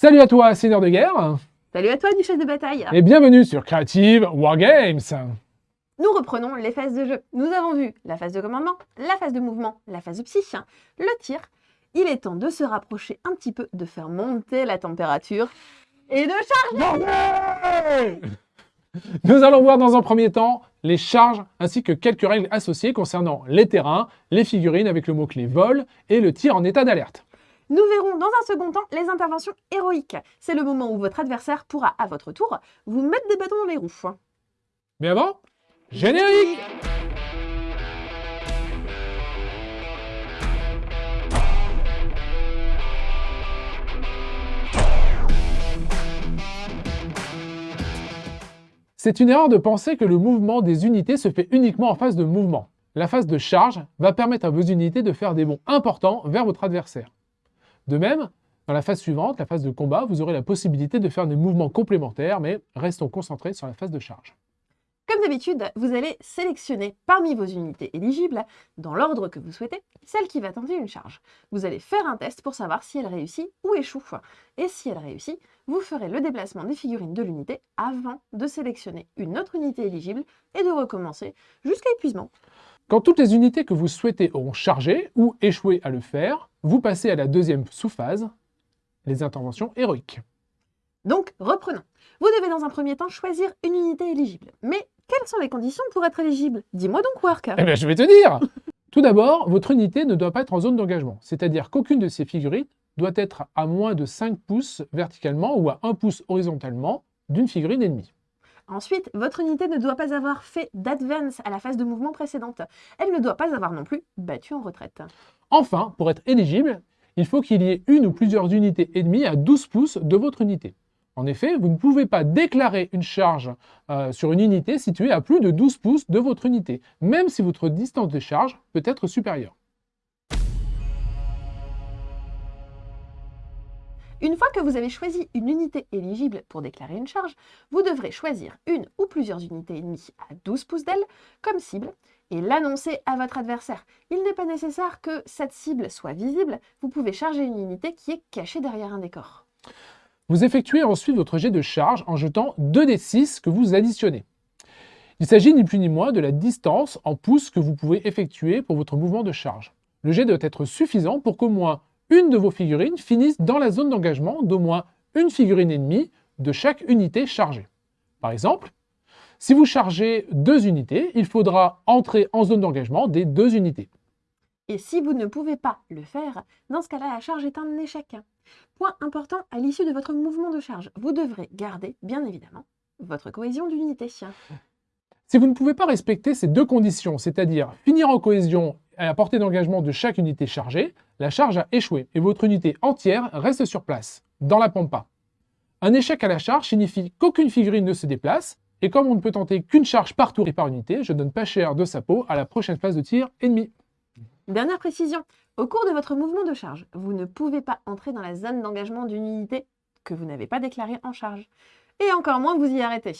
Salut à toi, seigneur de guerre Salut à toi, duchesse de bataille Et bienvenue sur Creative Wargames Nous reprenons les phases de jeu. Nous avons vu la phase de commandement, la phase de mouvement, la phase de psy, le tir. Il est temps de se rapprocher un petit peu, de faire monter la température et de charger Nous allons voir dans un premier temps les charges ainsi que quelques règles associées concernant les terrains, les figurines avec le mot-clé vol et le tir en état d'alerte. Nous verrons dans un second temps les interventions héroïques. C'est le moment où votre adversaire pourra, à votre tour, vous mettre des bâtons dans les roues. Mais avant, générique C'est une erreur de penser que le mouvement des unités se fait uniquement en phase de mouvement. La phase de charge va permettre à vos unités de faire des bonds importants vers votre adversaire. De même, dans la phase suivante, la phase de combat, vous aurez la possibilité de faire des mouvements complémentaires, mais restons concentrés sur la phase de charge. Comme d'habitude, vous allez sélectionner parmi vos unités éligibles, dans l'ordre que vous souhaitez, celle qui va tenter une charge. Vous allez faire un test pour savoir si elle réussit ou échoue. Et si elle réussit, vous ferez le déplacement des figurines de l'unité avant de sélectionner une autre unité éligible et de recommencer jusqu'à épuisement. Quand toutes les unités que vous souhaitez auront chargé ou échoué à le faire, vous passez à la deuxième sous-phase, les interventions héroïques. Donc, reprenons. Vous devez dans un premier temps choisir une unité éligible. Mais quelles sont les conditions pour être éligible? Dis-moi donc, Work Eh bien, je vais te dire Tout d'abord, votre unité ne doit pas être en zone d'engagement, c'est-à-dire qu'aucune de ces figurines doit être à moins de 5 pouces verticalement ou à 1 pouce horizontalement d'une figurine ennemie. Ensuite, votre unité ne doit pas avoir fait d'advance à la phase de mouvement précédente. Elle ne doit pas avoir non plus battu en retraite. Enfin, pour être éligible, il faut qu'il y ait une ou plusieurs unités ennemies à 12 pouces de votre unité. En effet, vous ne pouvez pas déclarer une charge euh, sur une unité située à plus de 12 pouces de votre unité, même si votre distance de charge peut être supérieure. Une fois que vous avez choisi une unité éligible pour déclarer une charge, vous devrez choisir une ou plusieurs unités ennemies à 12 pouces d'aile comme cible et l'annoncer à votre adversaire. Il n'est pas nécessaire que cette cible soit visible, vous pouvez charger une unité qui est cachée derrière un décor. Vous effectuez ensuite votre jet de charge en jetant 2 des 6 que vous additionnez. Il s'agit ni plus ni moins de la distance en pouces que vous pouvez effectuer pour votre mouvement de charge. Le jet doit être suffisant pour qu'au moins une de vos figurines finisse dans la zone d'engagement d'au moins une figurine ennemie de chaque unité chargée. Par exemple, si vous chargez deux unités, il faudra entrer en zone d'engagement des deux unités. Et si vous ne pouvez pas le faire, dans ce cas-là, la charge est un échec. Point important, à l'issue de votre mouvement de charge, vous devrez garder, bien évidemment, votre cohésion d'unité. Si vous ne pouvez pas respecter ces deux conditions, c'est-à-dire finir en cohésion à portée d'engagement de chaque unité chargée, la charge a échoué et votre unité entière reste sur place, dans la pampa. Un échec à la charge signifie qu'aucune figurine ne se déplace, et comme on ne peut tenter qu'une charge par tour et par unité, je donne pas cher de sa peau à la prochaine phase de tir ennemi. Dernière précision, au cours de votre mouvement de charge, vous ne pouvez pas entrer dans la zone d'engagement d'une unité que vous n'avez pas déclarée en charge. Et encore moins vous y arrêter.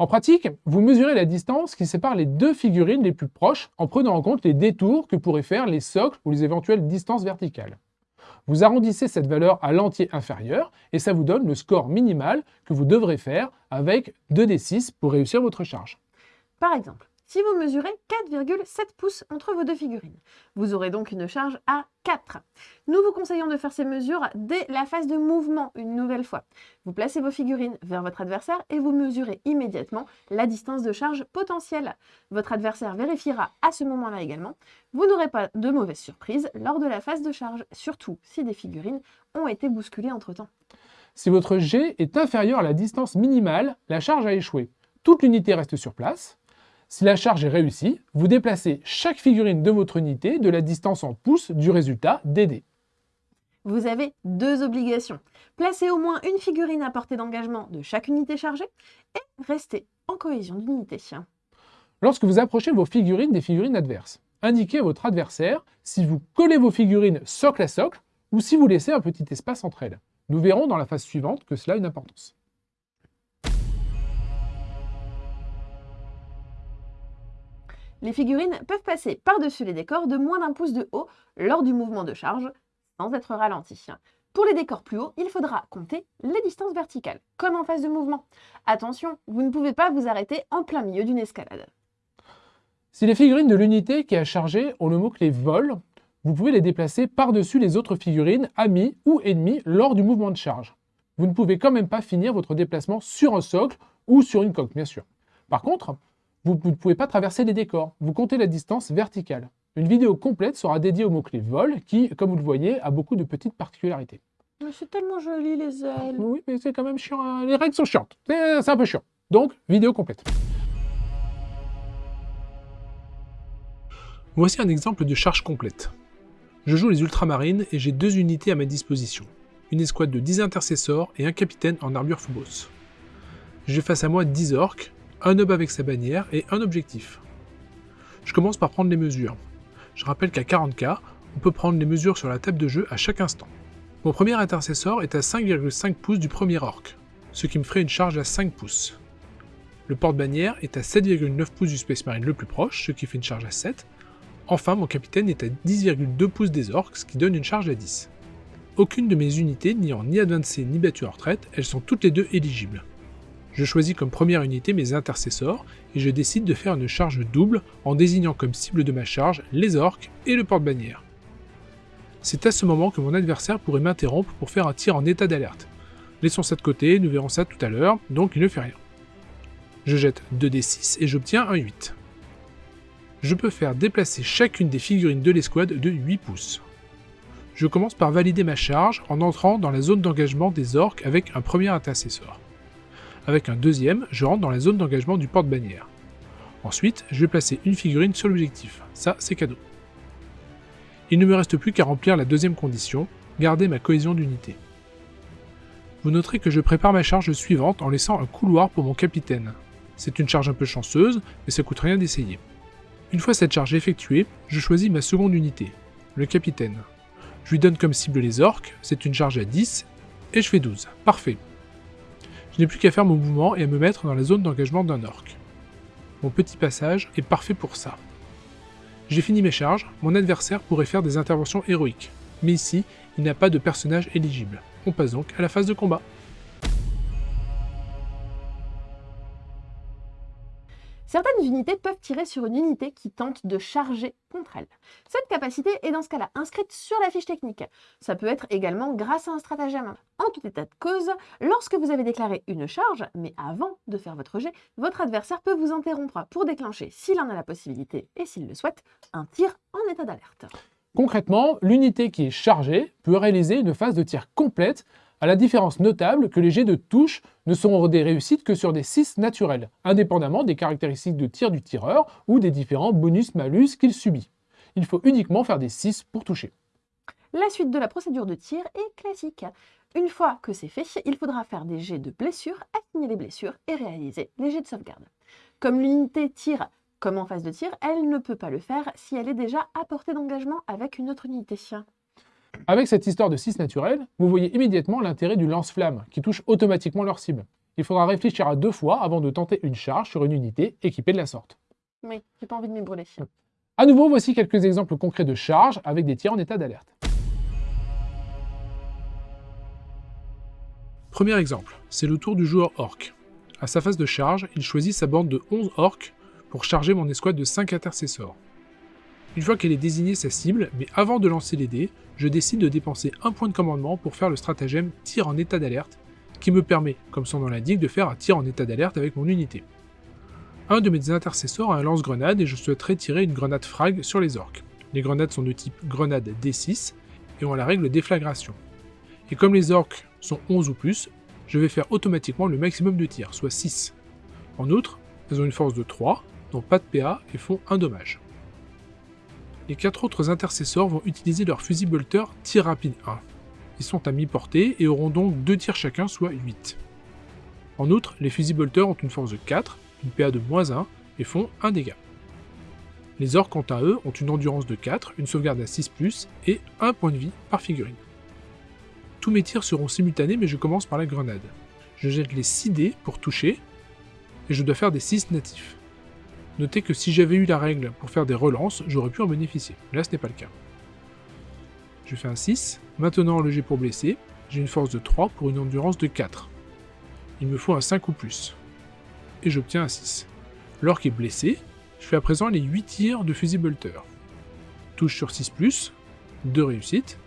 En pratique, vous mesurez la distance qui sépare les deux figurines les plus proches en prenant en compte les détours que pourraient faire les socles ou les éventuelles distances verticales. Vous arrondissez cette valeur à l'entier inférieur et ça vous donne le score minimal que vous devrez faire avec 2d6 pour réussir votre charge. Par exemple, si vous mesurez 4,7 pouces entre vos deux figurines. Vous aurez donc une charge à 4. Nous vous conseillons de faire ces mesures dès la phase de mouvement une nouvelle fois. Vous placez vos figurines vers votre adversaire et vous mesurez immédiatement la distance de charge potentielle. Votre adversaire vérifiera à ce moment-là également. Vous n'aurez pas de mauvaises surprises lors de la phase de charge, surtout si des figurines ont été bousculées entre-temps. Si votre jet est inférieur à la distance minimale, la charge a échoué. Toute l'unité reste sur place, si la charge est réussie, vous déplacez chaque figurine de votre unité de la distance en pouces du résultat DD. Vous avez deux obligations. Placer au moins une figurine à portée d'engagement de chaque unité chargée et rester en cohésion d'unité. Lorsque vous approchez vos figurines des figurines adverses, indiquez à votre adversaire si vous collez vos figurines socle à socle ou si vous laissez un petit espace entre elles. Nous verrons dans la phase suivante que cela a une importance. Les figurines peuvent passer par-dessus les décors de moins d'un pouce de haut lors du mouvement de charge, sans être ralenties. Pour les décors plus hauts, il faudra compter les distances verticales, comme en phase de mouvement. Attention, vous ne pouvez pas vous arrêter en plein milieu d'une escalade. Si les figurines de l'unité qui a chargé ont le mot-clé vol, vous pouvez les déplacer par-dessus les autres figurines, amies ou ennemies, lors du mouvement de charge. Vous ne pouvez quand même pas finir votre déplacement sur un socle ou sur une coque, bien sûr. Par contre, vous ne pouvez pas traverser les décors, vous comptez la distance verticale. Une vidéo complète sera dédiée au mot-clé vol, qui, comme vous le voyez, a beaucoup de petites particularités. C'est tellement joli les ailes. Oui, mais c'est quand même chiant, hein. les règles sont chiantes, c'est un peu chiant. Donc, vidéo complète. Voici un exemple de charge complète. Je joue les ultramarines et j'ai deux unités à ma disposition. Une escouade de 10 intercesseurs et un capitaine en armure Phobos. J'ai face à moi 10 orques, un hub avec sa bannière et un objectif. Je commence par prendre les mesures. Je rappelle qu'à 40k, on peut prendre les mesures sur la table de jeu à chaque instant. Mon premier intercesseur est à 5,5 pouces du premier orc, ce qui me ferait une charge à 5 pouces. Le porte-bannière est à 7,9 pouces du Space Marine le plus proche, ce qui fait une charge à 7. Enfin, mon capitaine est à 10,2 pouces des orcs, ce qui donne une charge à 10. Aucune de mes unités n'ayant ni avancé ni battu en retraite, elles sont toutes les deux éligibles. Je choisis comme première unité mes intercesseurs et je décide de faire une charge double en désignant comme cible de ma charge les orques et le porte-bannière. C'est à ce moment que mon adversaire pourrait m'interrompre pour faire un tir en état d'alerte. Laissons ça de côté, nous verrons ça tout à l'heure, donc il ne fait rien. Je jette 2d6 et j'obtiens un 8. Je peux faire déplacer chacune des figurines de l'escouade de 8 pouces. Je commence par valider ma charge en entrant dans la zone d'engagement des orques avec un premier intercesseur. Avec un deuxième, je rentre dans la zone d'engagement du porte-bannière. Ensuite, je vais placer une figurine sur l'objectif. Ça, c'est cadeau. Il ne me reste plus qu'à remplir la deuxième condition, garder ma cohésion d'unité. Vous noterez que je prépare ma charge suivante en laissant un couloir pour mon capitaine. C'est une charge un peu chanceuse, mais ça coûte rien d'essayer. Une fois cette charge effectuée, je choisis ma seconde unité, le capitaine. Je lui donne comme cible les orques, c'est une charge à 10, et je fais 12. Parfait. Je n'ai plus qu'à faire mon mouvement et à me mettre dans la zone d'engagement d'un orc. Mon petit passage est parfait pour ça. J'ai fini mes charges, mon adversaire pourrait faire des interventions héroïques, mais ici, il n'a pas de personnage éligible. On passe donc à la phase de combat. Certaines unités peuvent tirer sur une unité qui tente de charger contre elle. Cette capacité est dans ce cas-là inscrite sur la fiche technique. Ça peut être également grâce à un stratagème. En tout état de cause, lorsque vous avez déclaré une charge, mais avant de faire votre jet, votre adversaire peut vous interrompre pour déclencher, s'il en a la possibilité et s'il le souhaite, un tir en état d'alerte. Concrètement, l'unité qui est chargée peut réaliser une phase de tir complète à la différence notable que les jets de touche ne seront des réussites que sur des 6 naturels, indépendamment des caractéristiques de tir du tireur ou des différents bonus-malus qu'il subit. Il faut uniquement faire des 6 pour toucher. La suite de la procédure de tir est classique. Une fois que c'est fait, il faudra faire des jets de blessures, assigner les blessures et réaliser les jets de sauvegarde. Comme l'unité tire comme en phase de tir, elle ne peut pas le faire si elle est déjà à portée d'engagement avec une autre unité. Avec cette histoire de 6 naturels, vous voyez immédiatement l'intérêt du lance-flamme, qui touche automatiquement leur cible. Il faudra réfléchir à deux fois avant de tenter une charge sur une unité équipée de la sorte. Oui, j'ai pas envie de me brûler. A nouveau, voici quelques exemples concrets de charge avec des tirs en état d'alerte. Premier exemple, c'est le tour du joueur orc. À sa phase de charge, il choisit sa bande de 11 orcs pour charger mon escouade de 5 intercesseurs. Une fois qu'elle est désignée sa cible, mais avant de lancer les dés, je décide de dépenser un point de commandement pour faire le stratagème tir en état d'alerte, qui me permet, comme son nom l'indique, de faire un tir en état d'alerte avec mon unité. Un de mes intercesseurs a un lance-grenade et je souhaiterais tirer une grenade frag sur les orques. Les grenades sont de type grenade D6 et ont la règle déflagration. Et comme les orques sont 11 ou plus, je vais faire automatiquement le maximum de tirs, soit 6. En outre, elles ont une force de 3, n'ont pas de PA et font un dommage les quatre autres intercesseurs vont utiliser leur fusil bolter tir rapide 1. Ils sont à mi-portée et auront donc 2 tirs chacun, soit 8. En outre, les fusils bolter ont une force de 4, une PA de moins 1 et font 1 dégât. Les orques, quant à eux, ont une endurance de 4, une sauvegarde à 6+, et 1 point de vie par figurine. Tous mes tirs seront simultanés, mais je commence par la grenade. Je jette les 6 dés pour toucher, et je dois faire des 6 natifs. Notez que si j'avais eu la règle pour faire des relances, j'aurais pu en bénéficier. Là, ce n'est pas le cas. Je fais un 6. Maintenant le jet pour blesser. J'ai une force de 3 pour une endurance de 4. Il me faut un 5 ou plus. Et j'obtiens un 6. L'orque est blessé. Je fais à présent les 8 tirs de fusil bolter. Touche sur 6+, 2 réussites.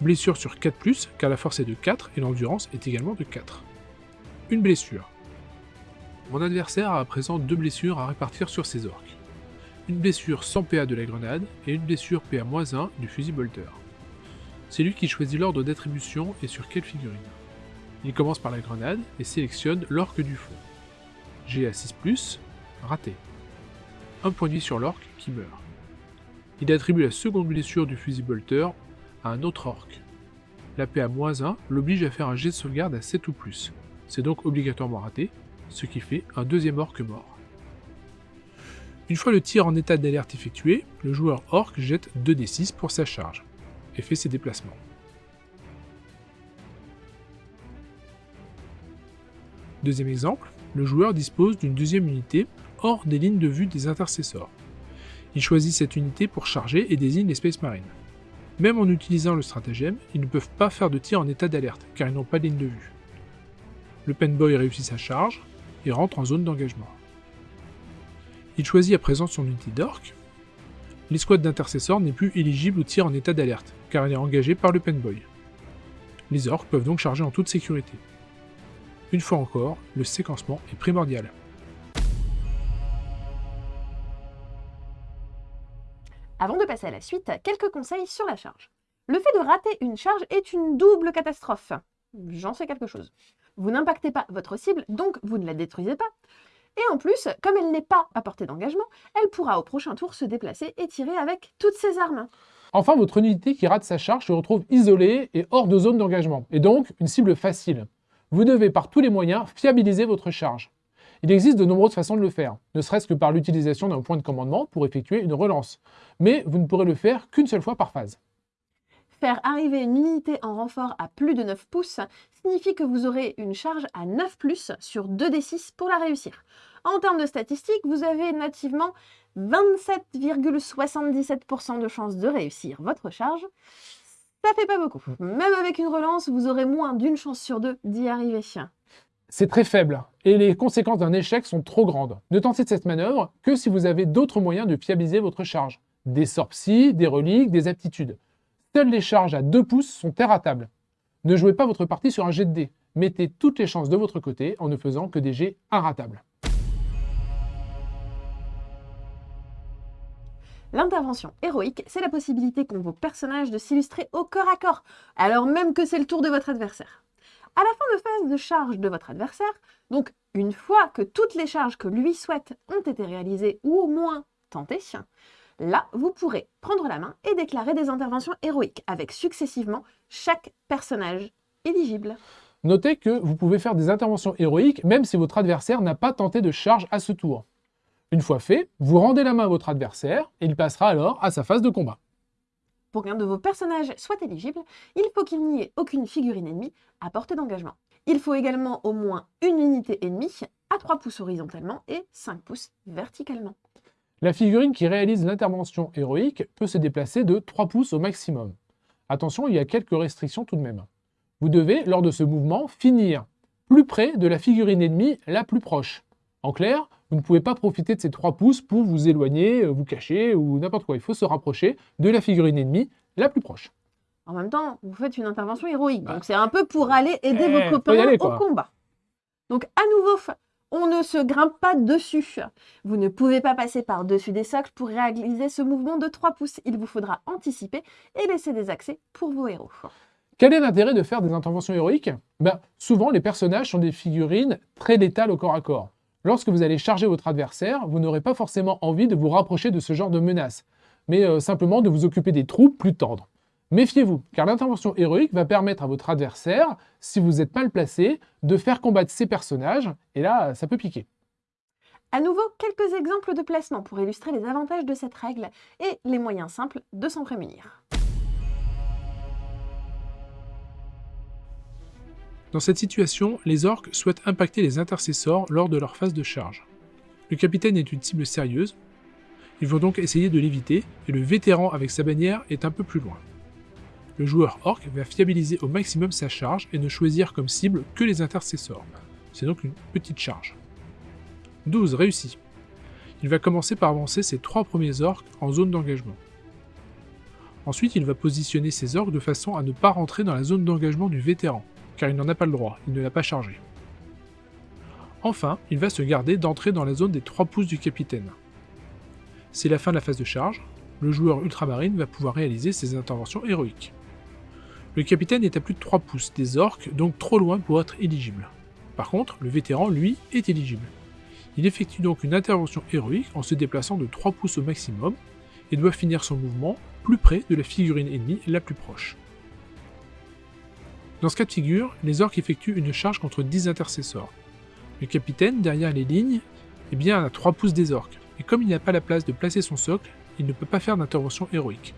Blessure sur 4+, car la force est de 4 et l'endurance est également de 4. Une blessure. Mon adversaire a à présent deux blessures à répartir sur ses orques. Une blessure sans PA de la grenade et une blessure PA-1 du fusil bolter. C'est lui qui choisit l'ordre d'attribution et sur quelle figurine. Il commence par la grenade et sélectionne l'orque du fond. G à 6+, raté. Un point de vie sur l'orque qui meurt. Il attribue la seconde blessure du fusil bolter à un autre orque. La PA-1 l'oblige à faire un jet de sauvegarde à 7 ou plus. C'est donc obligatoirement raté, ce qui fait un deuxième orque mort. Une fois le tir en état d'alerte effectué, le joueur orc jette 2d6 pour sa charge, et fait ses déplacements. Deuxième exemple, le joueur dispose d'une deuxième unité hors des lignes de vue des intercesseurs. Il choisit cette unité pour charger et désigne les Space Marines. Même en utilisant le stratagème, ils ne peuvent pas faire de tir en état d'alerte, car ils n'ont pas de ligne de vue. Le Penboy réussit sa charge, et rentre en zone d'engagement. Il choisit à présent son unité d'orc. L'escouade d'intercesseurs n'est plus éligible au tir en état d'alerte, car elle est engagée par le Penboy. Les orques peuvent donc charger en toute sécurité. Une fois encore, le séquencement est primordial. Avant de passer à la suite, quelques conseils sur la charge. Le fait de rater une charge est une double catastrophe. J'en sais quelque chose. Vous n'impactez pas votre cible, donc vous ne la détruisez pas. Et en plus, comme elle n'est pas à portée d'engagement, elle pourra au prochain tour se déplacer et tirer avec toutes ses armes. Enfin, votre unité qui rate sa charge se retrouve isolée et hors de zone d'engagement, et donc une cible facile. Vous devez par tous les moyens fiabiliser votre charge. Il existe de nombreuses façons de le faire, ne serait-ce que par l'utilisation d'un point de commandement pour effectuer une relance, mais vous ne pourrez le faire qu'une seule fois par phase. Arriver une unité en renfort à plus de 9 pouces signifie que vous aurez une charge à 9 plus sur 2d6 pour la réussir. En termes de statistiques, vous avez nativement 27,77% de chances de réussir votre charge. Ça fait pas beaucoup. Même avec une relance, vous aurez moins d'une chance sur deux d'y arriver. C'est très faible, et les conséquences d'un échec sont trop grandes. Ne tentez cette manœuvre que si vous avez d'autres moyens de fiabiliser votre charge. Des sorts des reliques, des aptitudes. Seules les charges à 2 pouces sont table. Ne jouez pas votre partie sur un jet de dés. Mettez toutes les chances de votre côté en ne faisant que des jets inratables. L'intervention héroïque, c'est la possibilité qu'ont vos personnages de s'illustrer au corps à corps, alors même que c'est le tour de votre adversaire. À la fin de phase de charge de votre adversaire, donc une fois que toutes les charges que lui souhaite ont été réalisées ou au moins tentées, Là, vous pourrez prendre la main et déclarer des interventions héroïques avec successivement chaque personnage éligible. Notez que vous pouvez faire des interventions héroïques même si votre adversaire n'a pas tenté de charge à ce tour. Une fois fait, vous rendez la main à votre adversaire et il passera alors à sa phase de combat. Pour qu'un de vos personnages soit éligible, il faut qu'il n'y ait aucune figurine ennemie à portée d'engagement. Il faut également au moins une unité ennemie à 3 pouces horizontalement et 5 pouces verticalement. La figurine qui réalise l'intervention héroïque peut se déplacer de 3 pouces au maximum. Attention, il y a quelques restrictions tout de même. Vous devez, lors de ce mouvement, finir plus près de la figurine ennemie la plus proche. En clair, vous ne pouvez pas profiter de ces 3 pouces pour vous éloigner, euh, vous cacher ou n'importe quoi. Il faut se rapprocher de la figurine ennemie la plus proche. En même temps, vous faites une intervention héroïque, donc bah. c'est un peu pour aller aider vos eh, copains au combat. Donc à nouveau, on ne se grimpe pas dessus. Vous ne pouvez pas passer par-dessus des socles pour réaliser ce mouvement de 3 pouces. Il vous faudra anticiper et laisser des accès pour vos héros. Quel est l'intérêt de faire des interventions héroïques? Ben, Souvent, les personnages sont des figurines très létales au corps à corps. Lorsque vous allez charger votre adversaire, vous n'aurez pas forcément envie de vous rapprocher de ce genre de menace, mais euh, simplement de vous occuper des troupes plus tendres. Méfiez-vous, car l'intervention héroïque va permettre à votre adversaire, si vous êtes mal placé, de faire combattre ses personnages, et là, ça peut piquer. À nouveau, quelques exemples de placement pour illustrer les avantages de cette règle et les moyens simples de s'en prémunir. Dans cette situation, les orques souhaitent impacter les intercesseurs lors de leur phase de charge. Le capitaine est une cible sérieuse. Ils vont donc essayer de l'éviter, et le vétéran avec sa bannière est un peu plus loin. Le joueur orc va fiabiliser au maximum sa charge et ne choisir comme cible que les intercesseurs. C'est donc une petite charge. 12 réussi. Il va commencer par avancer ses trois premiers orques en zone d'engagement. Ensuite, il va positionner ses orques de façon à ne pas rentrer dans la zone d'engagement du vétéran, car il n'en a pas le droit, il ne l'a pas chargé. Enfin, il va se garder d'entrer dans la zone des 3 pouces du capitaine. C'est la fin de la phase de charge, le joueur ultramarine va pouvoir réaliser ses interventions héroïques. Le capitaine est à plus de 3 pouces des orques, donc trop loin pour être éligible. Par contre, le vétéran, lui, est éligible. Il effectue donc une intervention héroïque en se déplaçant de 3 pouces au maximum, et doit finir son mouvement plus près de la figurine ennemie la plus proche. Dans ce cas de figure, les orques effectuent une charge contre 10 intercesseurs. Le capitaine, derrière les lignes, est bien à 3 pouces des orques, et comme il n'a pas la place de placer son socle, il ne peut pas faire d'intervention héroïque.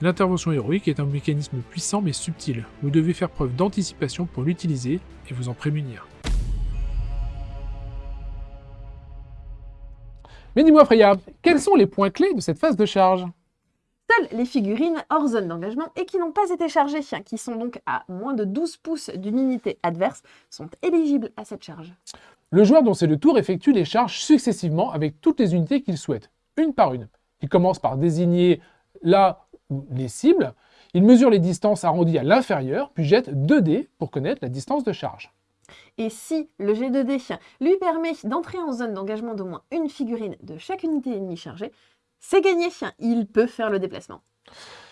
L'intervention héroïque est un mécanisme puissant mais subtil. Vous devez faire preuve d'anticipation pour l'utiliser et vous en prémunir. Mais dis-moi Freya, quels sont les points clés de cette phase de charge? Seules les figurines hors zone d'engagement et qui n'ont pas été chargées, qui sont donc à moins de 12 pouces d'une unité adverse, sont éligibles à cette charge. Le joueur dont c'est le tour effectue les charges successivement avec toutes les unités qu'il souhaite, une par une. Il commence par désigner là les cibles, il mesure les distances arrondies à l'inférieur, puis jette 2 dés pour connaître la distance de charge. Et si le G2D lui permet d'entrer en zone d'engagement d'au moins une figurine de chaque unité ennemie chargée, c'est gagné, il peut faire le déplacement.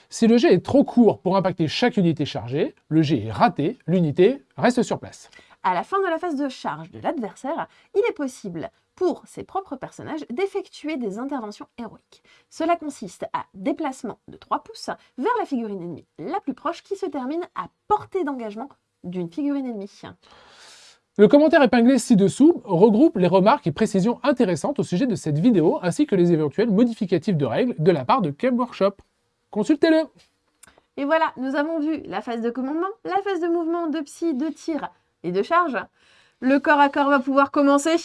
Si le jet est trop court pour impacter chaque unité chargée, le jet est raté, l'unité reste sur place. À la fin de la phase de charge de l'adversaire, il est possible pour ses propres personnages d'effectuer des interventions héroïques. Cela consiste à déplacement de 3 pouces vers la figurine ennemie la plus proche qui se termine à portée d'engagement d'une figurine ennemie. Le commentaire épinglé ci-dessous regroupe les remarques et précisions intéressantes au sujet de cette vidéo ainsi que les éventuels modificatifs de règles de la part de Cam Workshop. Consultez-le Et voilà, nous avons vu la phase de commandement, la phase de mouvement, de psy, de tir et de charge. Le corps à corps va pouvoir commencer.